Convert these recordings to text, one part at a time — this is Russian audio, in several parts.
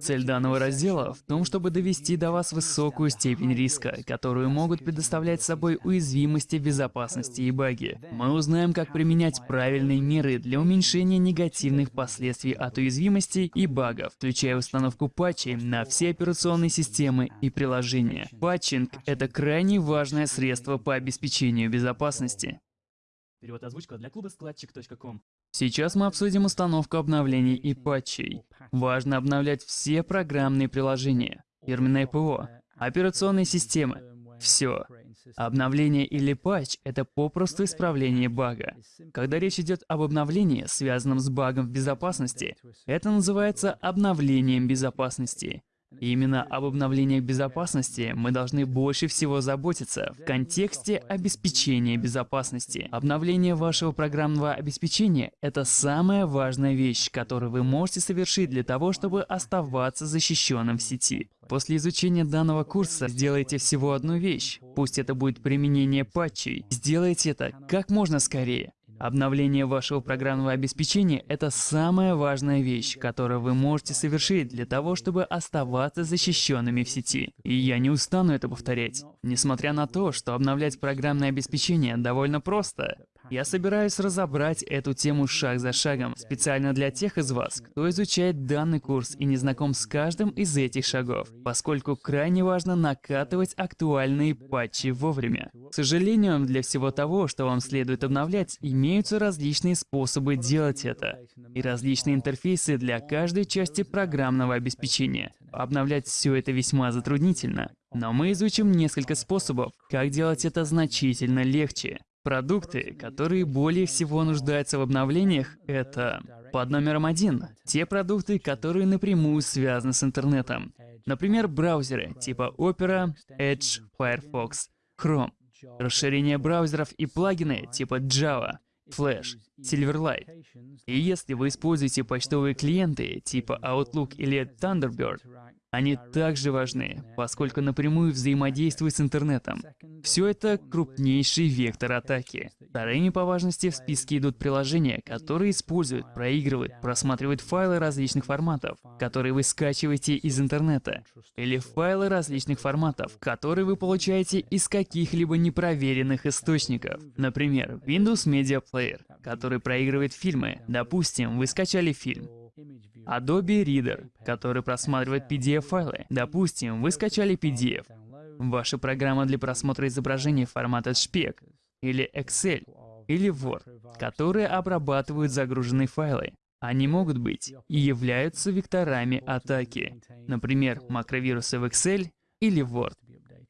Цель данного раздела в том, чтобы довести до вас высокую степень риска, которую могут предоставлять собой уязвимости безопасности и баги. Мы узнаем, как применять правильные меры для уменьшения негативных последствий от уязвимостей и багов, включая установку патчей на все операционные системы и приложения. Патчинг — это крайне важное средство по обеспечению безопасности. Перевод озвучка для клуба складчик.ком. Сейчас мы обсудим установку обновлений и патчей. Важно обновлять все программные приложения, фирменное ПО, операционные системы. Все. Обновление или патч — это попросту исправление бага. Когда речь идет об обновлении, связанном с багом в безопасности, это называется обновлением безопасности. И именно об обновлениях безопасности мы должны больше всего заботиться в контексте обеспечения безопасности. Обновление вашего программного обеспечения — это самая важная вещь, которую вы можете совершить для того, чтобы оставаться защищенным в сети. После изучения данного курса сделайте всего одну вещь. Пусть это будет применение патчей. Сделайте это как можно скорее. Обновление вашего программного обеспечения — это самая важная вещь, которую вы можете совершить для того, чтобы оставаться защищенными в сети. И я не устану это повторять. Несмотря на то, что обновлять программное обеспечение довольно просто, я собираюсь разобрать эту тему шаг за шагом, специально для тех из вас, кто изучает данный курс и не знаком с каждым из этих шагов, поскольку крайне важно накатывать актуальные патчи вовремя. К сожалению, для всего того, что вам следует обновлять, имеются различные способы делать это, и различные интерфейсы для каждой части программного обеспечения. Обновлять все это весьма затруднительно. Но мы изучим несколько способов, как делать это значительно легче. Продукты, которые более всего нуждаются в обновлениях, это под номером один – те продукты, которые напрямую связаны с интернетом. Например, браузеры типа Opera, Edge, Firefox, Chrome. Расширение браузеров и плагины типа Java, Flash, Silverlight. И если вы используете почтовые клиенты типа Outlook или Thunderbird, они также важны, поскольку напрямую взаимодействуют с интернетом. Все это крупнейший вектор атаки. Вторыми по важности в списке идут приложения, которые используют, проигрывают, просматривают файлы различных форматов, которые вы скачиваете из интернета, или файлы различных форматов, которые вы получаете из каких-либо непроверенных источников. Например, Windows Media Player, который проигрывает фильмы. Допустим, вы скачали фильм, Adobe Reader, который просматривает PDF-файлы. Допустим, вы скачали PDF. Ваша программа для просмотра изображений формата JPEG, или Excel, или Word, которые обрабатывают загруженные файлы. Они могут быть и являются векторами атаки, например, макровирусы в Excel или Word.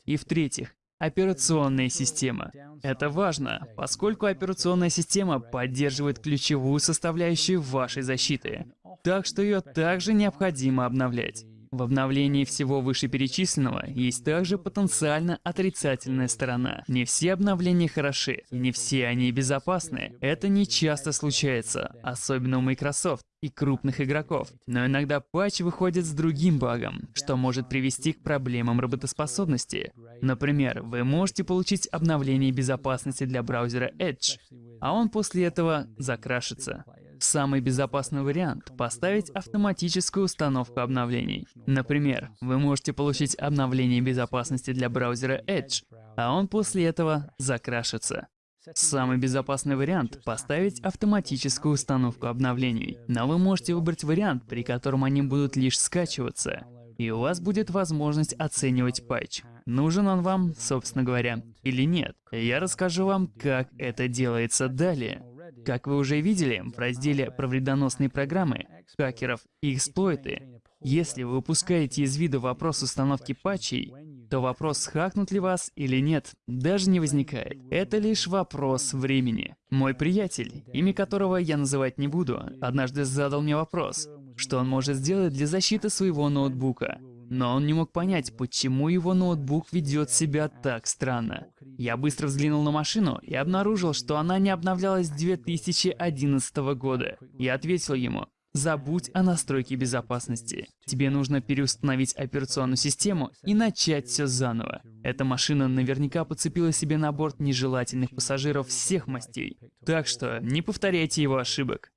И в-третьих, Операционная система. Это важно, поскольку операционная система поддерживает ключевую составляющую вашей защиты, так что ее также необходимо обновлять. В обновлении всего вышеперечисленного есть также потенциально отрицательная сторона. Не все обновления хороши, не все они безопасны. Это не часто случается, особенно у Microsoft и крупных игроков. Но иногда патч выходит с другим багом, что может привести к проблемам работоспособности. Например, вы можете получить обновление безопасности для браузера Edge, а он после этого закрашится. Самый безопасный вариант — поставить автоматическую установку обновлений. Например, вы можете получить обновление безопасности для браузера Edge, а он после этого закрашится. Самый безопасный вариант — поставить автоматическую установку обновлений. Но вы можете выбрать вариант, при котором они будут лишь скачиваться. И у вас будет возможность оценивать патч. Нужен он вам, собственно говоря, или нет. Я расскажу вам, как это делается далее. Как вы уже видели в разделе про вредоносные программы, хакеров и эксплойты, если вы упускаете из виду вопрос установки патчей, то вопрос, хакнут ли вас или нет, даже не возникает. Это лишь вопрос времени. Мой приятель, имя которого я называть не буду, однажды задал мне вопрос, что он может сделать для защиты своего ноутбука. Но он не мог понять, почему его ноутбук ведет себя так странно. Я быстро взглянул на машину и обнаружил, что она не обновлялась с 2011 года. Я ответил ему, Забудь о настройке безопасности. Тебе нужно переустановить операционную систему и начать все заново. Эта машина наверняка подцепила себе на борт нежелательных пассажиров всех мастей. Так что не повторяйте его ошибок.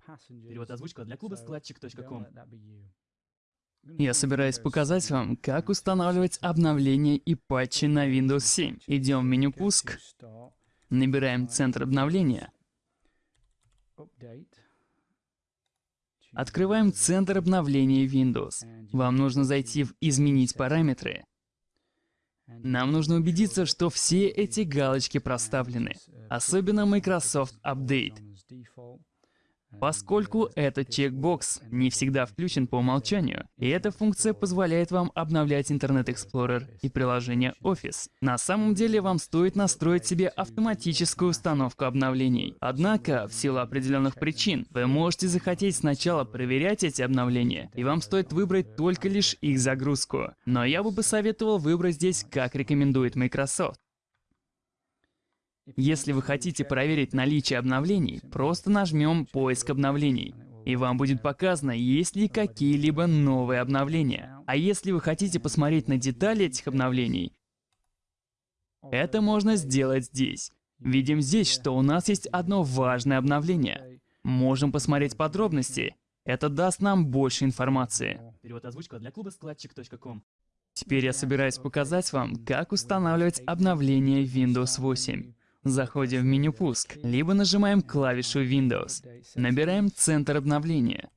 Перевод озвучка для клуба складчик.ком. Я собираюсь показать вам, как устанавливать обновления и патчи на Windows 7. Идем в меню «Пуск», набираем «Центр обновления», открываем «Центр обновления Windows». Вам нужно зайти в «Изменить параметры». Нам нужно убедиться, что все эти галочки проставлены, особенно Microsoft Update. Поскольку этот чекбокс не всегда включен по умолчанию, и эта функция позволяет вам обновлять Internet Explorer и приложение Office. На самом деле вам стоит настроить себе автоматическую установку обновлений. Однако, в силу определенных причин, вы можете захотеть сначала проверять эти обновления, и вам стоит выбрать только лишь их загрузку. Но я бы посоветовал выбрать здесь, как рекомендует Microsoft. Если вы хотите проверить наличие обновлений, просто нажмем «Поиск обновлений», и вам будет показано, есть ли какие-либо новые обновления. А если вы хотите посмотреть на детали этих обновлений, это можно сделать здесь. Видим здесь, что у нас есть одно важное обновление. Можем посмотреть подробности. Это даст нам больше информации. Перевод озвучка для клуба складчик.ком. Теперь я собираюсь показать вам, как устанавливать обновление Windows 8. Заходим в меню «Пуск», либо нажимаем клавишу Windows. Набираем «Центр обновления».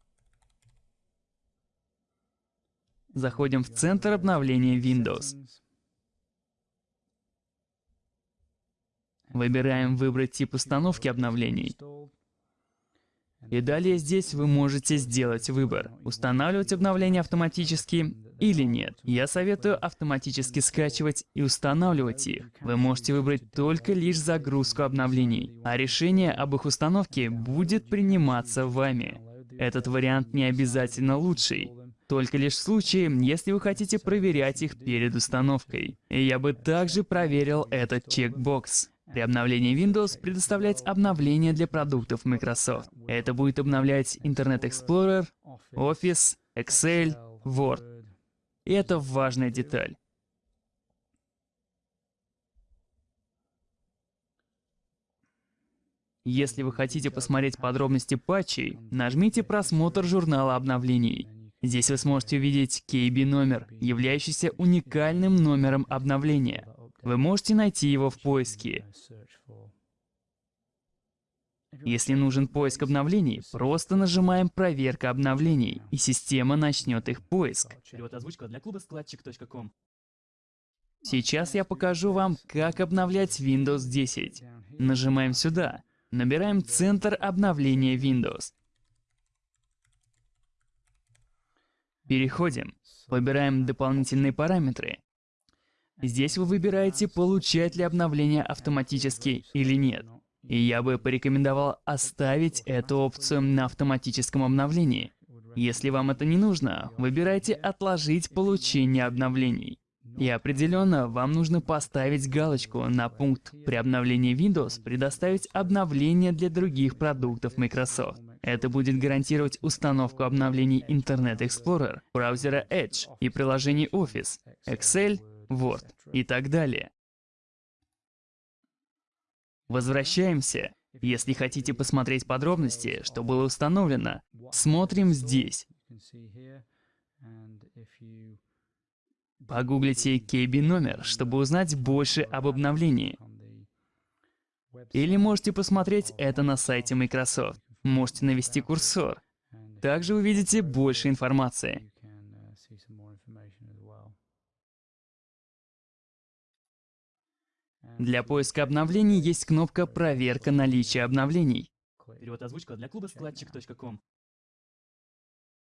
Заходим в «Центр обновления Windows». Выбираем «Выбрать тип установки обновлений». И далее здесь вы можете сделать выбор, устанавливать обновления автоматически или нет. Я советую автоматически скачивать и устанавливать их. Вы можете выбрать только лишь загрузку обновлений, а решение об их установке будет приниматься вами. Этот вариант не обязательно лучший, только лишь в случае, если вы хотите проверять их перед установкой. И я бы также проверил этот чекбокс. При обновлении Windows предоставлять обновления для продуктов Microsoft. Это будет обновлять Internet Explorer, Office, Excel, Word. И это важная деталь. Если вы хотите посмотреть подробности патчей, нажмите «Просмотр журнала обновлений». Здесь вы сможете увидеть KB-номер, являющийся уникальным номером обновления. Вы можете найти его в поиске. Если нужен поиск обновлений, просто нажимаем «Проверка обновлений», и система начнет их поиск. Перевод озвучка для клуба складчик.ком. Сейчас я покажу вам, как обновлять Windows 10. Нажимаем сюда. Набираем «Центр обновления Windows». Переходим. Выбираем дополнительные параметры. Здесь вы выбираете, получать ли обновление автоматически или нет. И я бы порекомендовал оставить эту опцию на автоматическом обновлении. Если вам это не нужно, выбирайте «Отложить получение обновлений». И определенно, вам нужно поставить галочку на пункт «При обновлении Windows предоставить обновления для других продуктов Microsoft». Это будет гарантировать установку обновлений Internet Explorer, браузера Edge и приложений Office, Excel, Word и так далее. Возвращаемся. Если хотите посмотреть подробности, что было установлено, смотрим здесь. Погуглите KB номер, чтобы узнать больше об обновлении. Или можете посмотреть это на сайте Microsoft. Можете навести курсор. Также увидите больше информации. Для поиска обновлений есть кнопка «Проверка наличия обновлений». Перевод озвучка для клуба складчик.ком.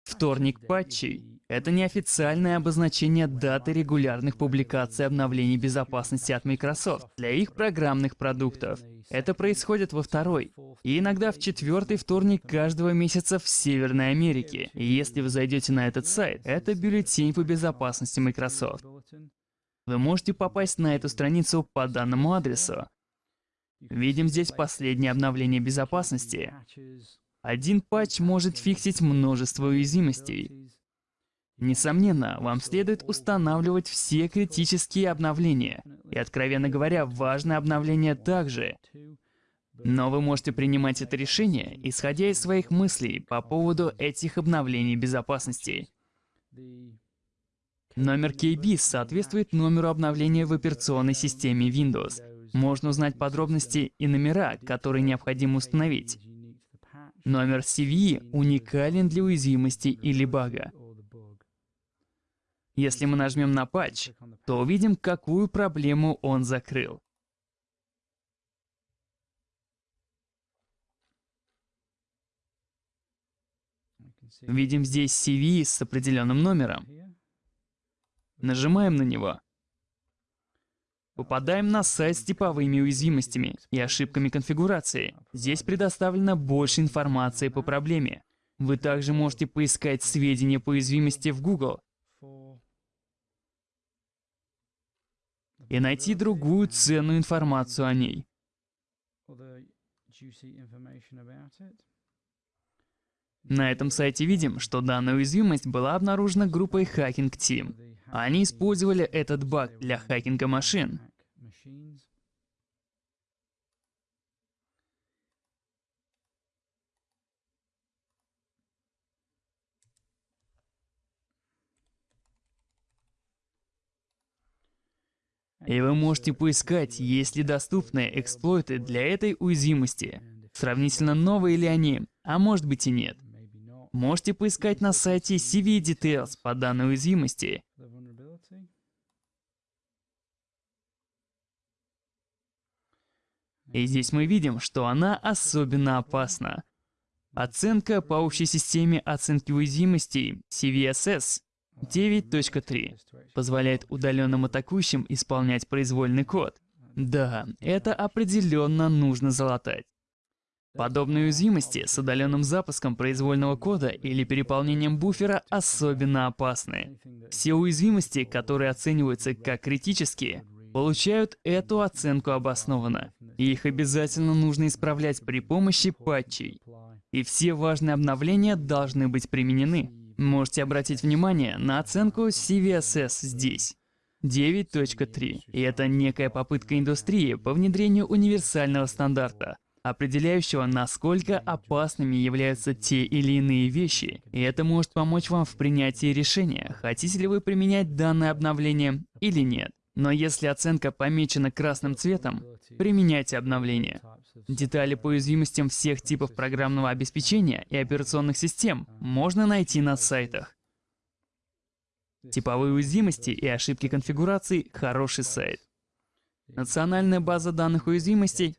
Вторник патчей — это неофициальное обозначение даты регулярных публикаций обновлений безопасности от Microsoft для их программных продуктов. Это происходит во второй и иногда в четвертый вторник каждого месяца в Северной Америке. И если вы зайдете на этот сайт, это бюллетень по безопасности Microsoft. Вы можете попасть на эту страницу по данному адресу. Видим здесь последнее обновление безопасности. Один патч может фиксить множество уязвимостей. Несомненно, вам следует устанавливать все критические обновления. И, откровенно говоря, важное обновление также. Но вы можете принимать это решение, исходя из своих мыслей по поводу этих обновлений безопасности. Номер KB соответствует номеру обновления в операционной системе Windows. Можно узнать подробности и номера, которые необходимо установить. Номер CVE уникален для уязвимости или бага. Если мы нажмем на патч, то увидим, какую проблему он закрыл. Видим здесь CV с определенным номером. Нажимаем на него. Попадаем на сайт с типовыми уязвимостями и ошибками конфигурации. Здесь предоставлено больше информации по проблеме. Вы также можете поискать сведения по уязвимости в Google и найти другую ценную информацию о ней. На этом сайте видим, что данная уязвимость была обнаружена группой Hacking Team. Они использовали этот баг для хакинга машин. И вы можете поискать, есть ли доступные эксплойты для этой уязвимости. Сравнительно новые ли они, а может быть и нет. Можете поискать на сайте CV Details по данной уязвимости. И здесь мы видим, что она особенно опасна. Оценка по общей системе оценки уязвимостей CVSS 9.3 позволяет удаленным атакующим исполнять произвольный код. Да, это определенно нужно залатать. Подобные уязвимости с удаленным запуском произвольного кода или переполнением буфера особенно опасны. Все уязвимости, которые оцениваются как критические, получают эту оценку обоснованно. И их обязательно нужно исправлять при помощи патчей. И все важные обновления должны быть применены. Можете обратить внимание на оценку CVSS здесь. 9.3. И это некая попытка индустрии по внедрению универсального стандарта, определяющего, насколько опасными являются те или иные вещи. И это может помочь вам в принятии решения, хотите ли вы применять данное обновление или нет. Но если оценка помечена красным цветом, применяйте обновление. Детали по уязвимостям всех типов программного обеспечения и операционных систем можно найти на сайтах. Типовые уязвимости и ошибки конфигурации – хороший сайт. Национальная база данных уязвимостей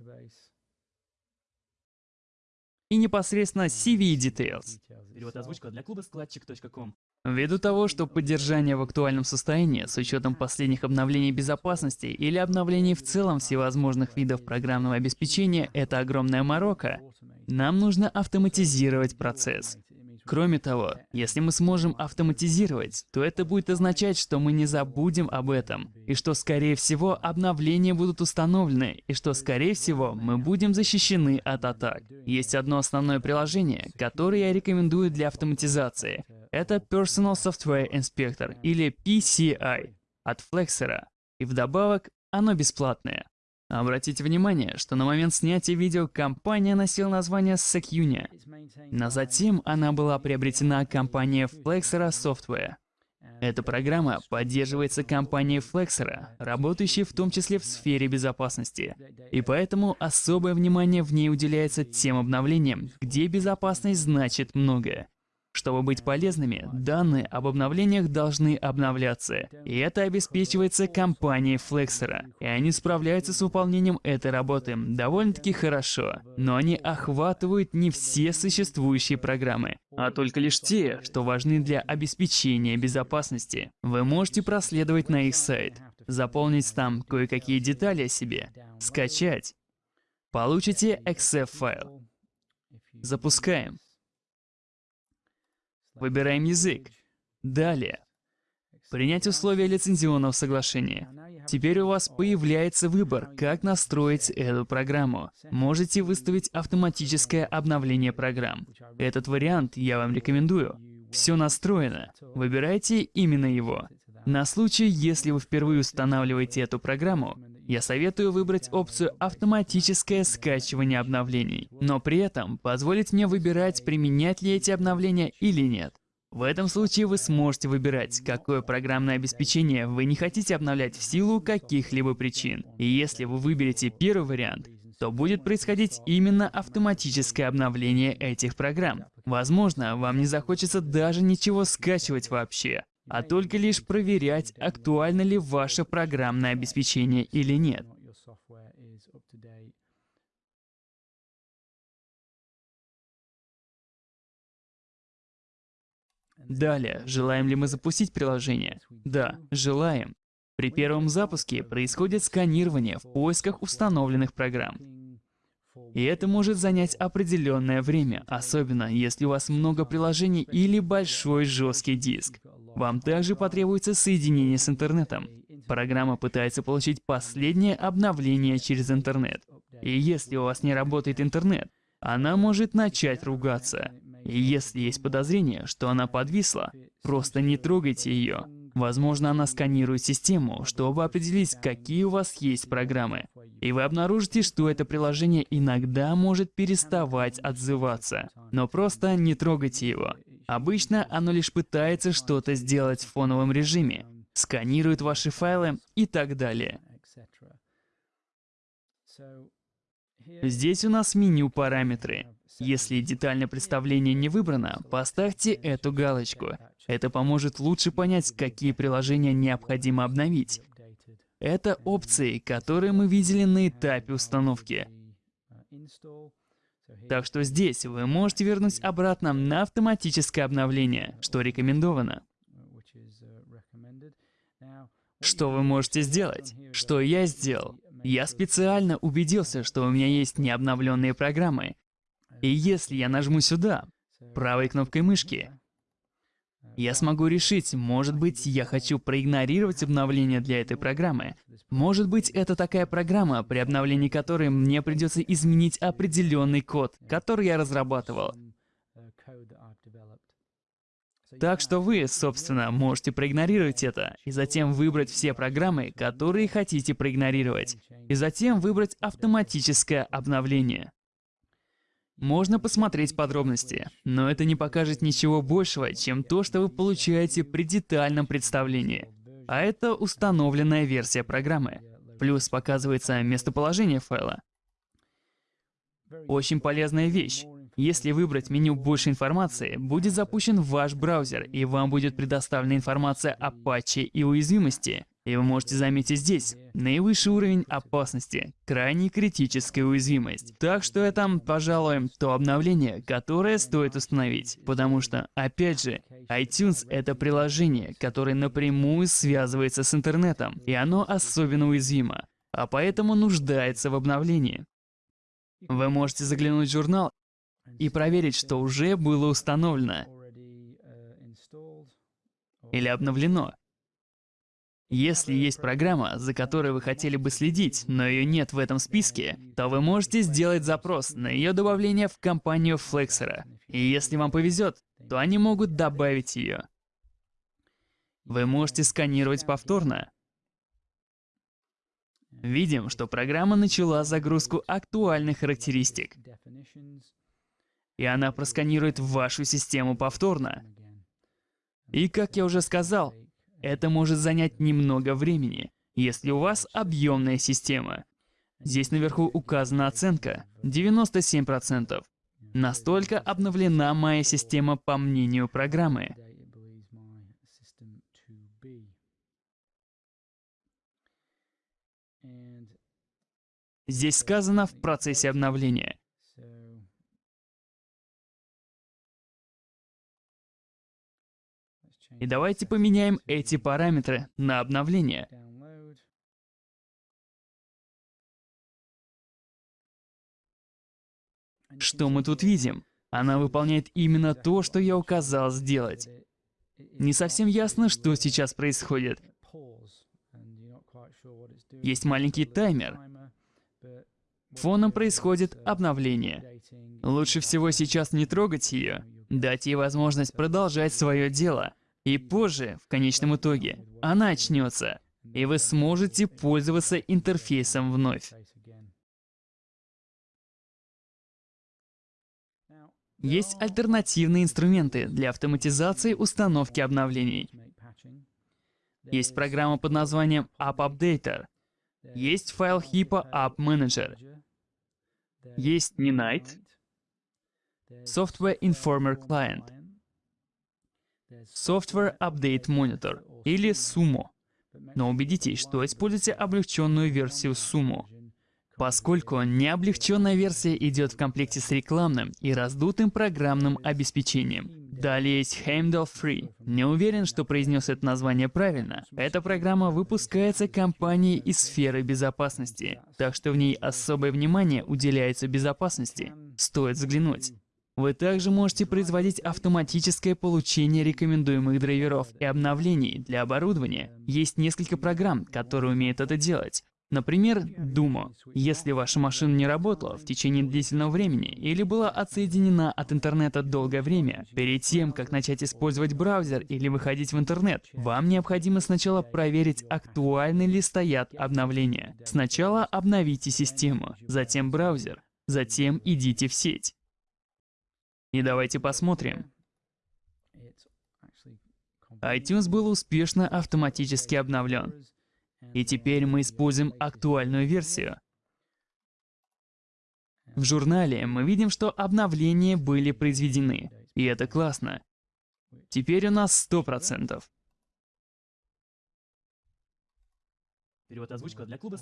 и непосредственно CV Details. Перевод озвучка для клуба складчик.ком. Ввиду того, что поддержание в актуальном состоянии с учетом последних обновлений безопасности или обновлений в целом всевозможных видов программного обеспечения — это огромная морока, нам нужно автоматизировать процесс. Кроме того, если мы сможем автоматизировать, то это будет означать, что мы не забудем об этом, и что, скорее всего, обновления будут установлены, и что, скорее всего, мы будем защищены от атак. Есть одно основное приложение, которое я рекомендую для автоматизации. Это Personal Software Inspector, или PCI, от Flexera. И вдобавок, оно бесплатное. Обратите внимание, что на момент снятия видео компания носила название Secunia, но затем она была приобретена компанией Flexera Software. Эта программа поддерживается компанией Flexera, работающей в том числе в сфере безопасности. И поэтому особое внимание в ней уделяется тем обновлениям, где безопасность значит многое. Чтобы быть полезными, данные об обновлениях должны обновляться. И это обеспечивается компанией Flexera. И они справляются с выполнением этой работы довольно-таки хорошо. Но они охватывают не все существующие программы, а только лишь те, что важны для обеспечения безопасности. Вы можете проследовать на их сайт, заполнить там кое-какие детали о себе, скачать. Получите EXE-файл. Запускаем. Выбираем язык. Далее. Принять условия лицензионного соглашения. Теперь у вас появляется выбор, как настроить эту программу. Можете выставить автоматическое обновление программ. Этот вариант я вам рекомендую. Все настроено. Выбирайте именно его. На случай, если вы впервые устанавливаете эту программу, я советую выбрать опцию «Автоматическое скачивание обновлений», но при этом позволить мне выбирать, применять ли эти обновления или нет. В этом случае вы сможете выбирать, какое программное обеспечение вы не хотите обновлять в силу каких-либо причин. И если вы выберете первый вариант, то будет происходить именно автоматическое обновление этих программ. Возможно, вам не захочется даже ничего скачивать вообще, а только лишь проверять, актуально ли ваше программное обеспечение или нет. Далее, желаем ли мы запустить приложение? Да, желаем. При первом запуске происходит сканирование в поисках установленных программ. И это может занять определенное время, особенно если у вас много приложений или большой жесткий диск. Вам также потребуется соединение с интернетом. Программа пытается получить последнее обновление через интернет. И если у вас не работает интернет, она может начать ругаться. И если есть подозрение, что она подвисла, просто не трогайте ее. Возможно, она сканирует систему, чтобы определить, какие у вас есть программы. И вы обнаружите, что это приложение иногда может переставать отзываться. Но просто не трогайте его. Обычно оно лишь пытается что-то сделать в фоновом режиме, сканирует ваши файлы и так далее. Здесь у нас меню параметры. Если детальное представление не выбрано, поставьте эту галочку. Это поможет лучше понять, какие приложения необходимо обновить. Это опции, которые мы видели на этапе установки. Так что здесь вы можете вернуть обратно на автоматическое обновление, что рекомендовано. Что вы можете сделать? Что я сделал? Я специально убедился, что у меня есть необновленные программы, и если я нажму сюда, правой кнопкой мышки, я смогу решить, может быть, я хочу проигнорировать обновление для этой программы. Может быть, это такая программа, при обновлении которой мне придется изменить определенный код, который я разрабатывал. Так что вы, собственно, можете проигнорировать это, и затем выбрать все программы, которые хотите проигнорировать, и затем выбрать автоматическое обновление. Можно посмотреть подробности, но это не покажет ничего большего, чем то, что вы получаете при детальном представлении. А это установленная версия программы. Плюс показывается местоположение файла. Очень полезная вещь. Если выбрать меню «Больше информации», будет запущен ваш браузер, и вам будет предоставлена информация о патче и уязвимости. И вы можете заметить здесь наивысший уровень опасности, крайне критическая уязвимость. Так что это, пожалуй, то обновление, которое стоит установить. Потому что, опять же, iTunes — это приложение, которое напрямую связывается с интернетом, и оно особенно уязвимо, а поэтому нуждается в обновлении. Вы можете заглянуть в журнал и проверить, что уже было установлено или обновлено. Если есть программа, за которой вы хотели бы следить, но ее нет в этом списке, то вы можете сделать запрос на ее добавление в компанию Flexera. И если вам повезет, то они могут добавить ее. Вы можете сканировать повторно. Видим, что программа начала загрузку актуальных характеристик. И она просканирует вашу систему повторно. И как я уже сказал, это может занять немного времени, если у вас объемная система. Здесь наверху указана оценка 97%. Настолько обновлена моя система по мнению программы. Здесь сказано в процессе обновления. И давайте поменяем эти параметры на обновление. Что мы тут видим? Она выполняет именно то, что я указал сделать. Не совсем ясно, что сейчас происходит. Есть маленький таймер. Фоном происходит обновление. Лучше всего сейчас не трогать ее, дать ей возможность продолжать свое дело. И позже, в конечном итоге, она очнется, и вы сможете пользоваться интерфейсом вновь. Есть альтернативные инструменты для автоматизации установки обновлений. Есть программа под названием App Updater. Есть файл HIPAA App Manager. Есть Ninite, Software Informer Client, Software Update Monitor или Sumo. Но убедитесь, что используйте облегченную версию Sumo, поскольку необлегченная версия идет в комплекте с рекламным и раздутым программным обеспечением. Далее есть Heimdall Free. Не уверен, что произнес это название правильно. Эта программа выпускается компанией из сферы безопасности, так что в ней особое внимание уделяется безопасности. Стоит взглянуть. Вы также можете производить автоматическое получение рекомендуемых драйверов и обновлений для оборудования. Есть несколько программ, которые умеют это делать. Например, Думо. Если ваша машина не работала в течение длительного времени или была отсоединена от интернета долгое время, перед тем, как начать использовать браузер или выходить в интернет, вам необходимо сначала проверить, актуальны ли стоят обновления. Сначала обновите систему, затем браузер, затем идите в сеть. И давайте посмотрим. iTunes был успешно автоматически обновлен. И теперь мы используем актуальную версию. В журнале мы видим, что обновления были произведены. И это классно. Теперь у нас 100%. Перевод озвучка для клуба